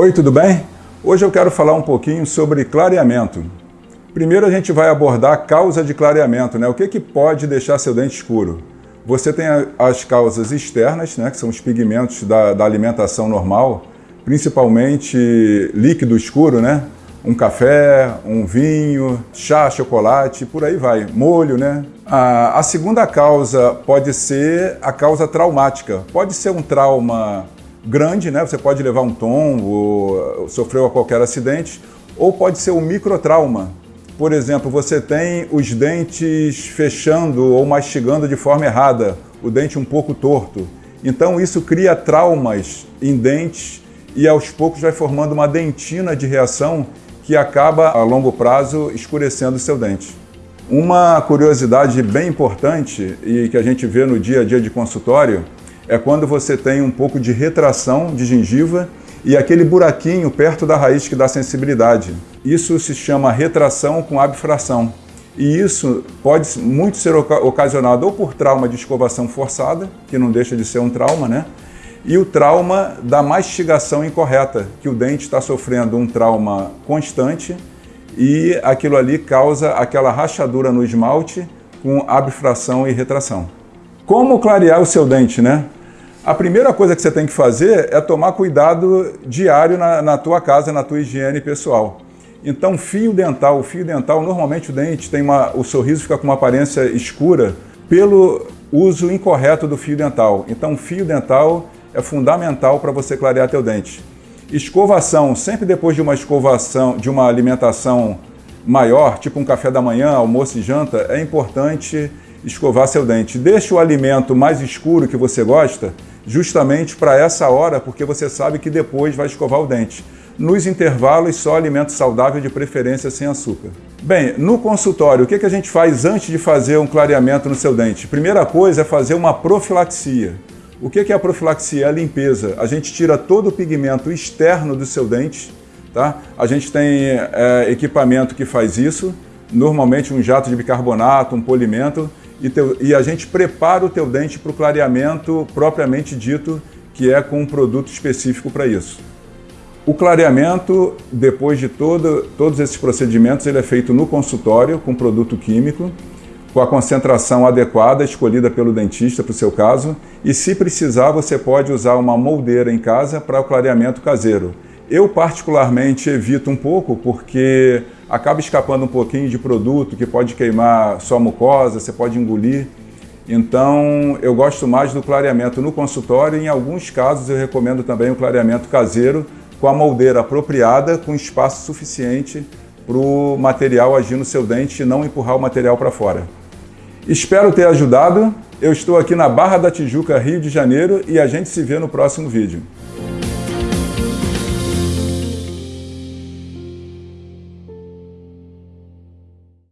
Oi, tudo bem? Hoje eu quero falar um pouquinho sobre clareamento. Primeiro a gente vai abordar a causa de clareamento, né? O que, que pode deixar seu dente escuro? Você tem as causas externas, né, que são os pigmentos da, da alimentação normal, principalmente líquido escuro, né? Um café, um vinho, chá, chocolate, por aí vai, molho, né? A, a segunda causa pode ser a causa traumática. Pode ser um trauma grande, né? Você pode levar um tombo, sofreu qualquer acidente, ou pode ser um microtrauma. Por exemplo, você tem os dentes fechando ou mastigando de forma errada, o dente um pouco torto. Então isso cria traumas em dentes e aos poucos vai formando uma dentina de reação que acaba a longo prazo escurecendo seu dente. Uma curiosidade bem importante e que a gente vê no dia a dia de consultório é quando você tem um pouco de retração de gengiva e aquele buraquinho perto da raiz que dá sensibilidade. Isso se chama retração com abfração. E isso pode muito ser ocasionado ou por trauma de escovação forçada, que não deixa de ser um trauma, né? E o trauma da mastigação incorreta, que o dente está sofrendo um trauma constante e aquilo ali causa aquela rachadura no esmalte com abfração e retração. Como clarear o seu dente, né? A primeira coisa que você tem que fazer é tomar cuidado diário na, na tua casa, na tua higiene pessoal. Então, fio dental, o fio dental, normalmente o dente tem uma, o sorriso fica com uma aparência escura pelo uso incorreto do fio dental. Então, fio dental é fundamental para você clarear teu dente. Escovação, sempre depois de uma escovação, de uma alimentação maior, tipo um café da manhã, almoço e janta, é importante escovar seu dente. Deixe o alimento mais escuro que você gosta justamente para essa hora, porque você sabe que depois vai escovar o dente. Nos intervalos, só alimento saudável, de preferência sem açúcar. Bem, no consultório, o que, a gente faz antes de fazer um clareamento no seu dente? Primeira coisa é fazer uma profilaxia. O que, que é a profilaxia? É a limpeza. A gente tira todo o pigmento externo do seu dente, tá? A gente tem é, equipamento que faz isso, normalmente um jato de bicarbonato, um polimento, e, teu, e a gente prepara o teu dente para o clareamento propriamente dito, que é com um produto específico para isso. O clareamento, depois de todo, todos esses procedimentos, ele é feito no consultório com produto químico, com a concentração adequada escolhida pelo dentista para o seu caso, e se precisar você pode usar uma moldeira em casa para o clareamento caseiro. Eu particularmente evito um pouco porque acaba escapando um pouquinho de produto que pode queimar sua mucosa, você pode engolir. Então, eu gosto mais do clareamento no consultório e em alguns casos eu recomendo também o clareamento caseiro com a moldeira apropriada, com espaço suficiente para o material agir no seu dente e não empurrar o material para fora. Espero ter ajudado. Eu estou aqui na Barra da Tijuca, Rio de Janeiro e a gente se vê no próximo vídeo.